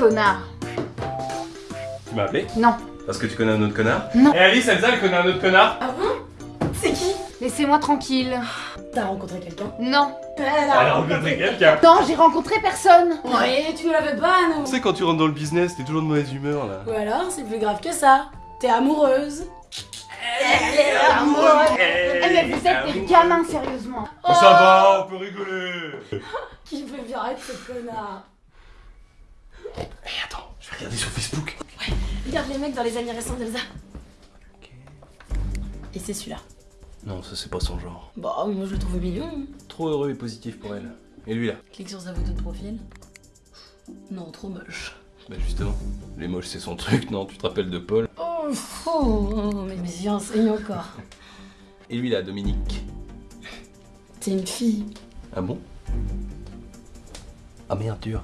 connard. Tu m'as appelé Non. Parce que tu connais un autre connard Non. Et Alice, Elsa, elle connaît un autre connard Ah bon C'est qui Laissez-moi tranquille. T'as rencontré quelqu'un Non. Elle Elle a rencontré quelqu'un Non, j'ai rencontré personne. Ouais, tu l'avais pas, non Tu sais, quand tu rentres dans le business, t'es toujours de mauvaise humeur là. Ou alors, c'est plus grave que ça. T'es amoureuse. Eh mais vous êtes des gamins, sérieusement. Oh, ça va, on peut rigoler Qui fait virer ce connard Eh, regarder sur Facebook. Regarde les mecs dans les amis récents d'Elsa. Et c'est celui-là. Non, ça c'est pas son genre. Bah oui, moi je le trouve mignon. Trop heureux et positif pour elle. Et lui là Clique sur sa photo de profil. Non, trop moche. Bah justement, les moches c'est son truc, non Tu te rappelles de Paul Oh, fou oh, mais, mais j'y enseigne encore. Et lui là, Dominique. T'es une fille. Ah bon? Ah merde, dur.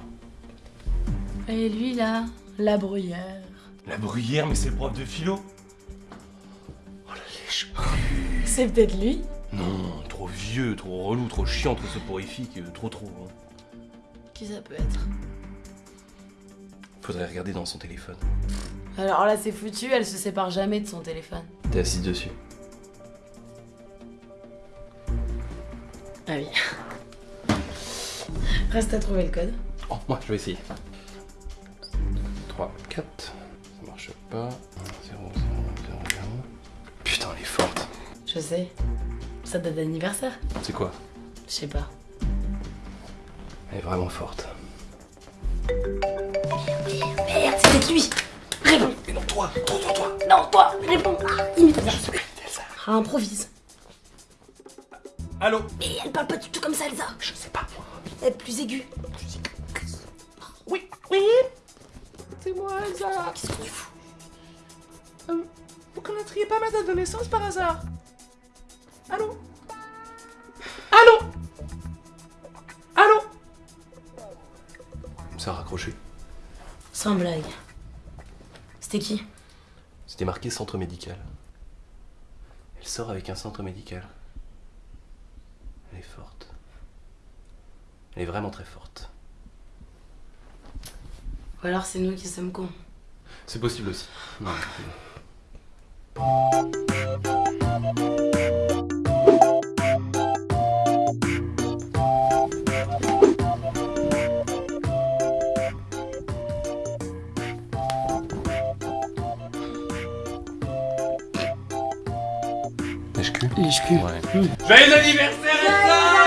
Et lui là, la bruyère. La bruyère, mais c'est le prof de philo Oh la lèche C'est peut-être lui Non, trop vieux, trop relou, trop chiant, trop soporifique, euh, trop trop. hein. Qui ça peut être? Faudrait regarder dans son téléphone. Alors là, c'est foutu, elle se sépare jamais de son téléphone. T'es assise dessus. Ah oui. Reste à trouver le code. Oh, moi je vais essayer. 3, 4, ça marche pas. 0, 0, 0, 0. Putain, elle est forte. Je sais. Ça date d'anniversaire C'est quoi? Je sais pas. Elle est vraiment forte. Merde, c'était lui Réponds Mais non, toi, toi, toi, toi Non, toi Réponds ah, Imite bien Ah, improvise. Allô? Mais elle parle pas du tout comme ça, Elsa Je sais pas. Elle est plus aiguë. Oui, oui Moi, Elsa Qu'est-ce que tu fous Euh, Vous connaîtriez pas ma date de naissance par hasard? Allô? Allô? Allô? Ça a raccroché. Sans blague. C'était qui? C'était marqué centre médical. Elle sort avec un centre médical. Elle est forte. Elle est vraiment très forte. Ou alors c'est nous qui sommes cons. C'est possible aussi. Non. Lèche-cul Lèche-cul. Ouais. Joyeux anniversaire Elsa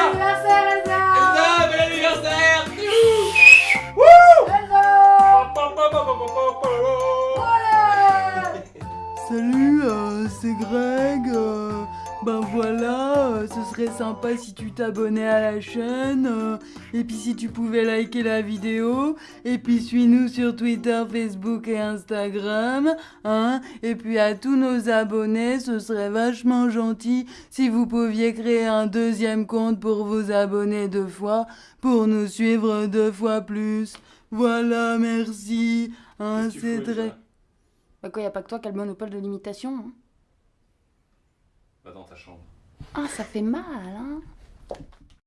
Salut, euh, c'est Greg. euh, ben voilà, euh, ce serait sympa si tu t'abonnais à la chaîne. et puis si tu pouvais liker la vidéo. Et puis suis-nous sur Twitter, Facebook et Instagram. Hein. Et puis à tous nos abonnés, ce serait vachement gentil si vous pouviez créer un deuxième compte pour vous abonner deux fois. Pour nous suivre deux fois plus. Voilà, merci. Hein, c'est très... Bah quoi, y a pas que toi qui a le monopole de l'imitation hein Va dans ta chambre. Ah, ça fait mal, hein